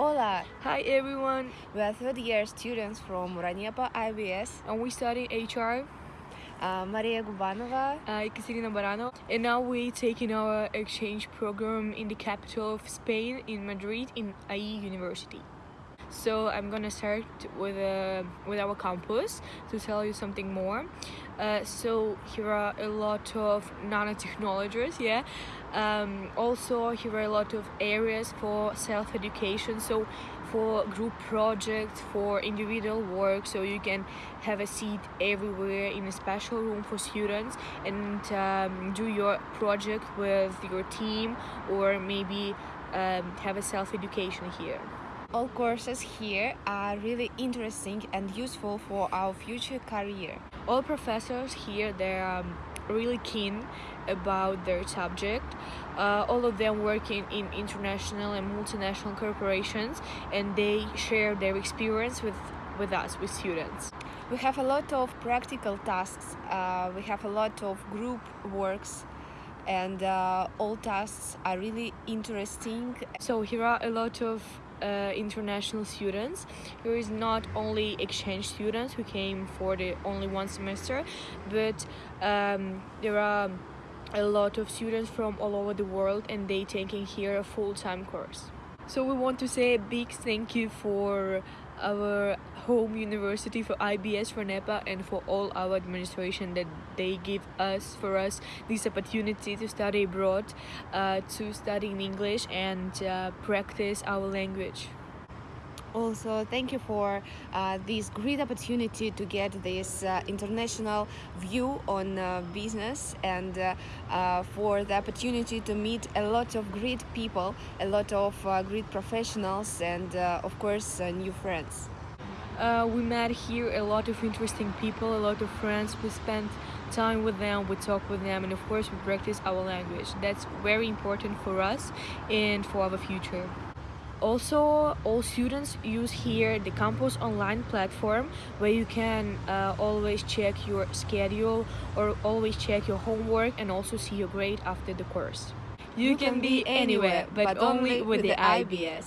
Hola, Hi everyone, we are third year students from Ranepa IBS. and we study HR. Uh, Maria Gubanova. Uh, Ekaterina Barano, and now we're taking our exchange program in the capital of Spain, in Madrid, in IE University. So I'm gonna start with uh, with our campus to tell you something more. Uh, so here are a lot of nanotechnologies, yeah. Um, also here are a lot of areas for self-education. So for group projects, for individual work, so you can have a seat everywhere in a special room for students and um, do your project with your team or maybe um, have a self-education here. All courses here are really interesting and useful for our future career. all professors here they're um, really keen about their subject uh, all of them working in international and multinational corporations and they share their experience with with us with students We have a lot of practical tasks, uh, we have a lot of group works, and uh, all tasks are really interesting. so here are a lot of uh, international students. There is not only exchange students who came for the only one semester but um, there are a lot of students from all over the world and they taking here a full-time course so we want to say a big thank you for our home university for IBS for NEPA and for all our administration that they give us for us this opportunity to study abroad uh, to study in English and uh, practice our language Also, thank you for uh, this great opportunity to get this uh, international view on uh, business and uh, uh, for the opportunity to meet a lot of great people, a lot of uh, great professionals, and of course, new friends. we met here a lot of interesting people a lot of friends. We spent time with them we talk with them and of course we practice our language. That's very important for us and for our future also all students use here the campus online platform where you can uh, always check your schedule or always check your homework and also see your grade after the course you, can, be anywhere but, only with the IBS.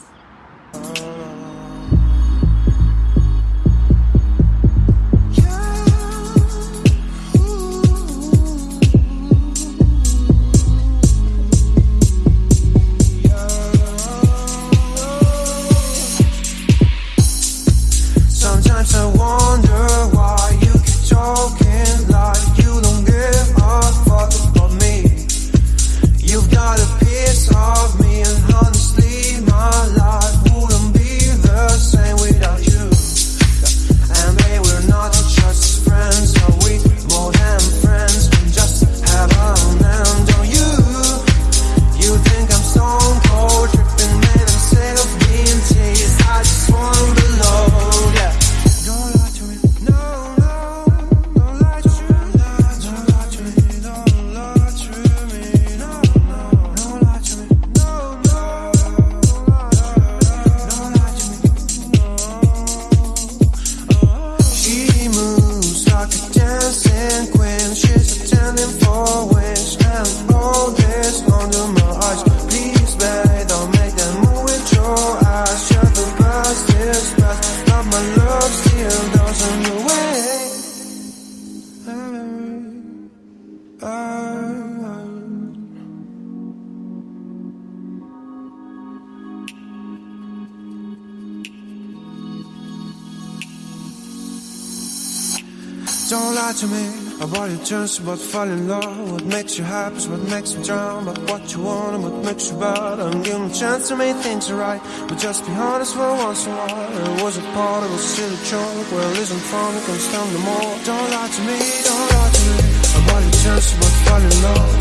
Don't lie to me about your chance about falling in love. What makes you happy is what makes you drown. But what you want and what makes you bad. Give me a chance to make things right. But just be honest for once in a while. It was a part of a silly joke. Well, isn't fun, can stand no more. Don't lie to me, don't lie to me about your chance about falling in love.